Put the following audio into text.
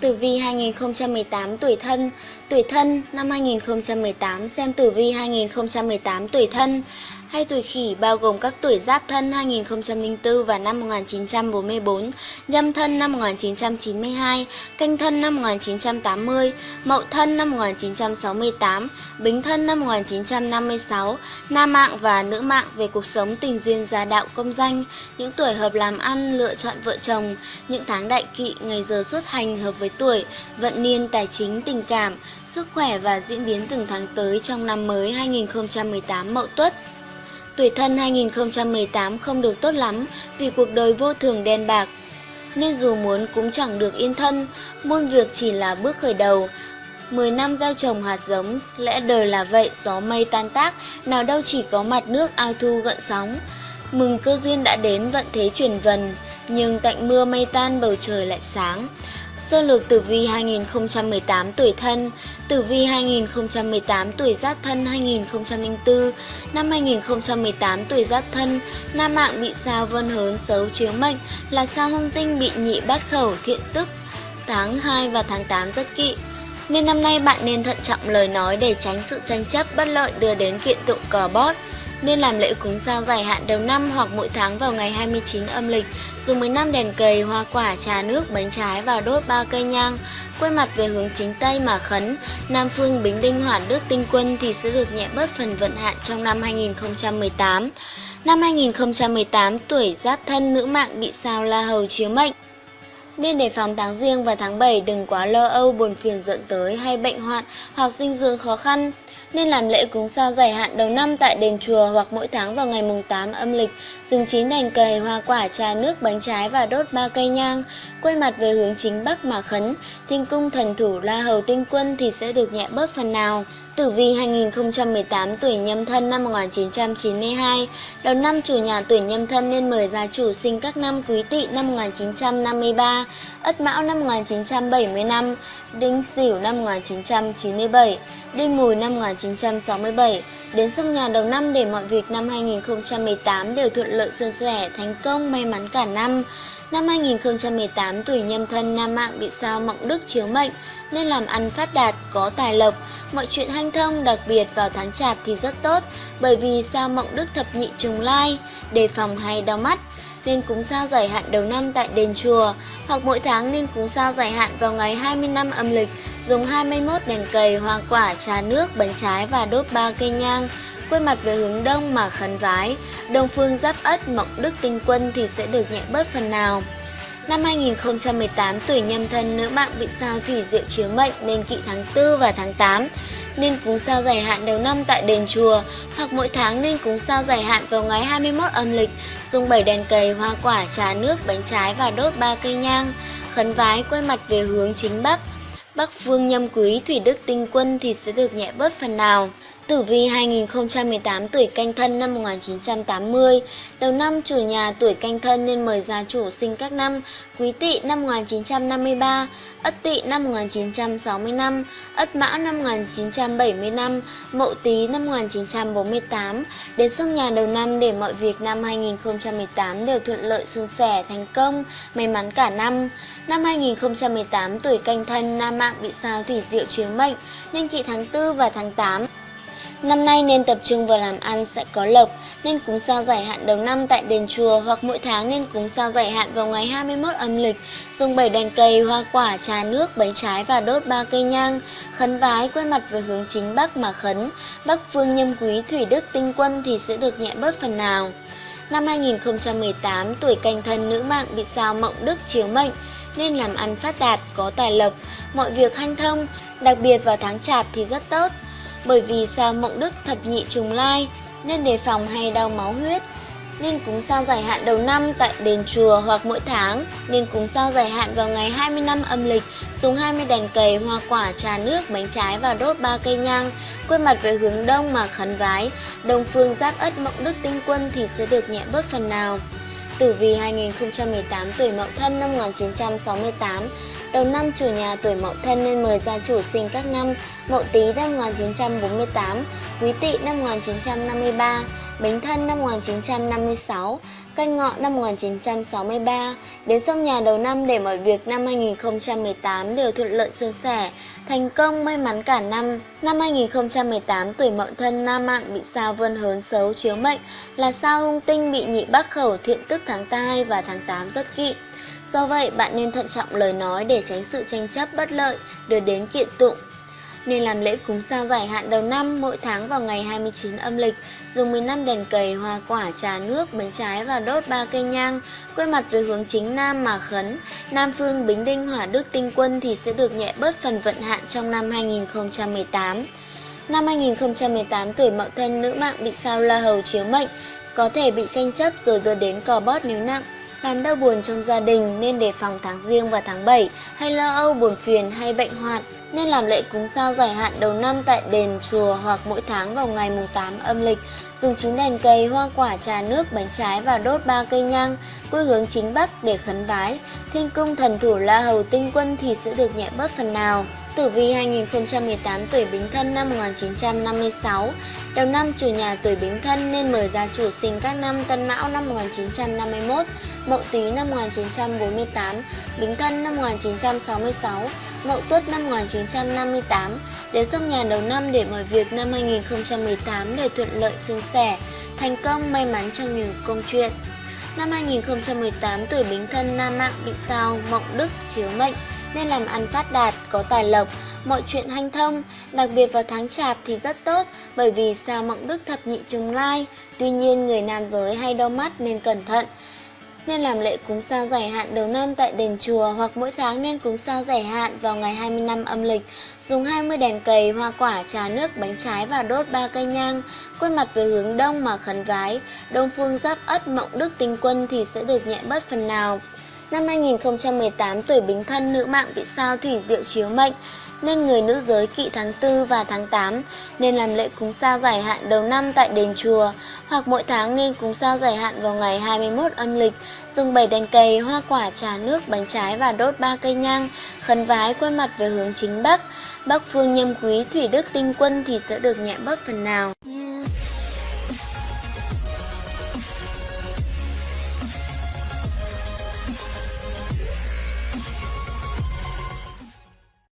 Tử vi 2018 tuổi thân. Tuổi thân năm 2018 xem tử vi 2018 tuổi thân hay tuổi khỉ bao gồm các tuổi giáp thân 2004 và năm 1944, nhâm thân năm 1992, canh thân năm 1980, mậu thân năm 1968, bính thân năm 1956, nam mạng và nữ mạng về cuộc sống tình duyên gia đạo công danh, những tuổi hợp làm ăn, lựa chọn vợ chồng, những tháng đại kỵ, ngày giờ xuất hành hợp với tuổi, vận niên tài chính tình cảm, sức khỏe và diễn biến từng tháng tới trong năm mới 2018 Mậu Tuất. Tuổi thân 2018 không được tốt lắm vì cuộc đời vô thường đen bạc, nên dù muốn cũng chẳng được yên thân, muôn việc chỉ là bước khởi đầu. 10 năm gieo trồng hạt giống, lẽ đời là vậy, gió mây tan tác, nào đâu chỉ có mặt nước ao thu gợn sóng. Mừng cơ duyên đã đến vận thế chuyển vần, nhưng tạnh mưa mây tan bầu trời lại sáng. Sơ lược tử vi 2018 tuổi thân, tử vi 2018 tuổi giáp thân 2004, năm 2018 tuổi giáp thân, nam mạng bị sao vân hớn xấu chiếu mệnh là sao hung tinh bị nhị bát khẩu thiện tức, tháng 2 và tháng 8 rất kỵ. Nên năm nay bạn nên thận trọng lời nói để tránh sự tranh chấp bất lợi đưa đến kiện tụng cò bót nên làm lễ cúng sao dài hạn đầu năm hoặc mỗi tháng vào ngày 29 âm lịch, dùng 15 đèn cầy, hoa quả, trà nước, bánh trái và đốt ba cây nhang. Quay mặt về hướng chính Tây mà khấn, Nam Phương Bính Đinh Hỏa Đức Tinh Quân thì sẽ được nhẹ bớt phần vận hạn trong năm 2018. Năm 2018, tuổi giáp thân nữ mạng bị sao la hầu chiếu mệnh. Nên đề phòng tháng riêng và tháng 7 đừng quá lo âu buồn phiền dẫn tới hay bệnh hoạn hoặc dinh dưỡng khó khăn nên làm lễ cúng sao giải hạn đầu năm tại đền chùa hoặc mỗi tháng vào ngày mùng 8 âm lịch, dùng chín đèn cầy, hoa quả, trà nước, bánh trái và đốt ba cây nhang, quay mặt về hướng chính bắc mà khấn, thiên cung thần thủ La Hầu Tinh Quân thì sẽ được nhẹ bớt phần nào. Tử vi 2018 tuổi nhâm thân năm 1992, đầu năm chủ nhà tuổi nhâm thân nên mời gia chủ sinh các năm quý tỵ năm 1953, ất mão năm 1975, đinh sửu năm 1997, đinh mùi năm 1967. Đến sông nhà đầu năm để mọi việc năm 2018 đều thuận lợi suôn sẻ, thành công, may mắn cả năm. Năm 2018 tuổi nhâm thân nam mạng bị sao mộng đức chiếu mệnh nên làm ăn phát đạt, có tài lộc, mọi chuyện hanh thông đặc biệt vào tháng chạp thì rất tốt bởi vì sao mộng đức thập nhị trùng lai, đề phòng hay đau mắt nên cúng sao giải hạn đầu năm tại đền chùa hoặc mỗi tháng nên cúng sao giải hạn vào ngày 25 âm lịch dùng 21 đèn cầy, hoa quả, trà nước, bánh trái và đốt ba cây nhang. Quay mặt về hướng đông mà khấn vái đông phương giáp ất mộng đức tinh quân thì sẽ được nhẹ bớt phần nào. Năm 2018, tuổi nhâm thân nữ mạng bị sao thủy diệu chiếu mệnh nên kỵ tháng 4 và tháng 8, nên cúng sao dài hạn đầu năm tại đền chùa, hoặc mỗi tháng nên cúng sao dài hạn vào ngày 21 âm lịch, dùng 7 đèn cầy, hoa quả, trà nước, bánh trái và đốt 3 cây nhang, khấn vái quay mặt về hướng chính Bắc. Bắc phương nhâm quý thủy đức tinh quân thì sẽ được nhẹ bớt phần nào. Tử vi 2018 tuổi canh thân năm 1980, đầu năm chủ nhà tuổi canh thân nên mời gia chủ sinh các năm. Quý Tỵ năm 1953, Ất Tỵ năm 1965, Ất Mão năm 1975, Mậu Tý năm 1948 đến sông nhà đầu năm để mọi việc năm 2018 đều thuận lợi suôn sẻ, thành công, may mắn cả năm. Năm 2018 tuổi canh thân nam mạng bị sao thủy diệu chiếu mệnh nên kỵ tháng 4 và tháng 8 Năm nay nên tập trung vào làm ăn sẽ có lộc, nên cúng sao giải hạn đầu năm tại đền chùa hoặc mỗi tháng nên cúng sao giải hạn vào ngày 21 âm lịch, dùng 7 đèn cây, hoa quả, trà nước, bánh trái và đốt ba cây nhang, khấn vái quay mặt về hướng chính Bắc mà khấn, Bắc phương nhâm quý thủy đức tinh quân thì sẽ được nhẹ bớt phần nào. Năm 2018, tuổi canh thân nữ mạng bị sao mộng đức chiếu mệnh, nên làm ăn phát đạt, có tài lộc, mọi việc hanh thông, đặc biệt vào tháng chạp thì rất tốt bởi vì sao mộng đức thập nhị trùng lai nên đề phòng hay đau máu huyết nên cúng sao giải hạn đầu năm tại đền chùa hoặc mỗi tháng nên cúng sao giải hạn vào ngày 20 năm âm lịch dùng 20 đèn cầy, hoa quả, trà nước, bánh trái và đốt ba cây nhang quay mặt về hướng đông mà khấn vái. Đông phương giáp ất mộng đức tinh quân thì sẽ được nhẹ bớt phần nào. Tử vi 2018 tuổi Mậu Thân năm 1968 Đầu năm chủ nhà tuổi Mậu Thân nên mời gia chủ sinh các năm Mậu Tý năm 1948, Quý Tỵ năm 1953, Bính Thân năm 1956, canh ngọ năm 1963, đến sông nhà đầu năm để mọi việc năm 2018 đều thuận lợi suôn sẻ, thành công may mắn cả năm. Năm 2018 tuổi Mậu Thân nam mạng bị sao vân hớn xấu chiếu mệnh là sao hung tinh bị nhị bắc khẩu thiện tức tháng 2 và tháng 8 rất kỵ. Do vậy, bạn nên thận trọng lời nói để tránh sự tranh chấp bất lợi, đưa đến kiện tụng nên làm lễ cúng sao giải hạn đầu năm mỗi tháng vào ngày 29 âm lịch, dùng 15 đèn cầy, hoa quả, trà nước, bánh trái và đốt ba cây nhang, quay mặt về hướng chính nam mà khấn. Nam phương Bính Đinh Hỏa Đức Tinh Quân thì sẽ được nhẹ bớt phần vận hạn trong năm 2018. Năm 2018 tuổi Mậu Thân nữ mạng bị sao La Hầu chiếu mệnh, có thể bị tranh chấp rồi đưa đến cò bót nếu nặng làm đau buồn trong gia đình nên đề phòng tháng riêng và tháng 7 hay lo âu buồn phiền hay bệnh hoạn nên làm lễ cúng sao giải hạn đầu năm tại đền chùa hoặc mỗi tháng vào ngày mùng 8 âm lịch dùng chín đèn cây, hoa quả, trà nước, bánh trái và đốt ba cây nhang quy hướng chính bắc để khấn vái thiên cung thần thủ la hầu tinh quân thì sẽ được nhẹ bớt phần nào. Tử vi 2018 tuổi bính thân năm 1956 đầu năm chủ nhà tuổi bính thân nên mời gia chủ sinh các năm tân mão năm 1951 Mậu Tý năm 1948, Bính Thân năm 1966, Mậu Tuất năm 1958, đến sông nhà đầu năm để mọi việc năm 2018 đều thuận lợi suôn sẻ, thành công may mắn trong nhiều công chuyện. Năm 2018 tuổi Bính Thân nam mạng bị sao Mộng Đức chiếu mệnh nên làm ăn phát đạt, có tài lộc, mọi chuyện hanh thông, đặc biệt vào tháng chạp thì rất tốt bởi vì sao Mộng Đức thập nhị trùng lai. Tuy nhiên người nam giới hay đau mắt nên cẩn thận nên làm lễ cúng sao giải hạn đầu năm tại đền chùa hoặc mỗi tháng nên cúng sao giải hạn vào ngày 25 âm lịch. Dùng 20 đèn cầy, hoa quả, trà nước, bánh trái và đốt ba cây nhang, quay mặt về hướng đông mà khấn vái. Đông phương giáp ất mộng đức tinh quân thì sẽ được nhẹ bớt phần nào. Năm 2018 tuổi Bính Thân nữ mạng bị sao thủy diệu chiếu mệnh nên người nữ giới kỵ tháng 4 và tháng 8 nên làm lễ cúng sao giải hạn đầu năm tại đền chùa hoặc mỗi tháng nên cúng sao giải hạn vào ngày 21 âm lịch, dùng 7 đèn cầy, hoa quả, trà nước, bánh trái và đốt ba cây nhang, khấn vái quay mặt về hướng chính bắc. Bắc phương nhâm quý thủy đức tinh quân thì sẽ được nhẹ bớt phần nào.